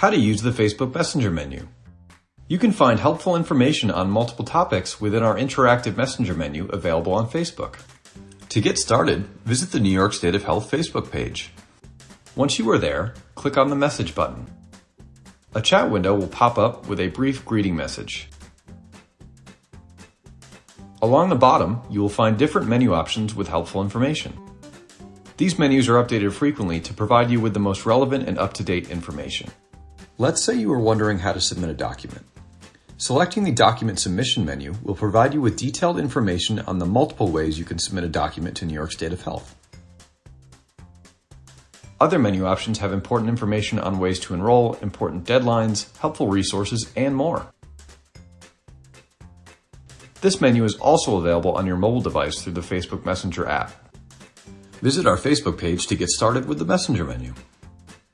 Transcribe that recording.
How to use the Facebook Messenger menu. You can find helpful information on multiple topics within our interactive messenger menu available on Facebook. To get started, visit the New York State of Health Facebook page. Once you are there, click on the message button. A chat window will pop up with a brief greeting message. Along the bottom, you will find different menu options with helpful information. These menus are updated frequently to provide you with the most relevant and up-to-date information. Let's say you are wondering how to submit a document. Selecting the Document Submission menu will provide you with detailed information on the multiple ways you can submit a document to New York State of Health. Other menu options have important information on ways to enroll, important deadlines, helpful resources, and more. This menu is also available on your mobile device through the Facebook Messenger app. Visit our Facebook page to get started with the Messenger menu.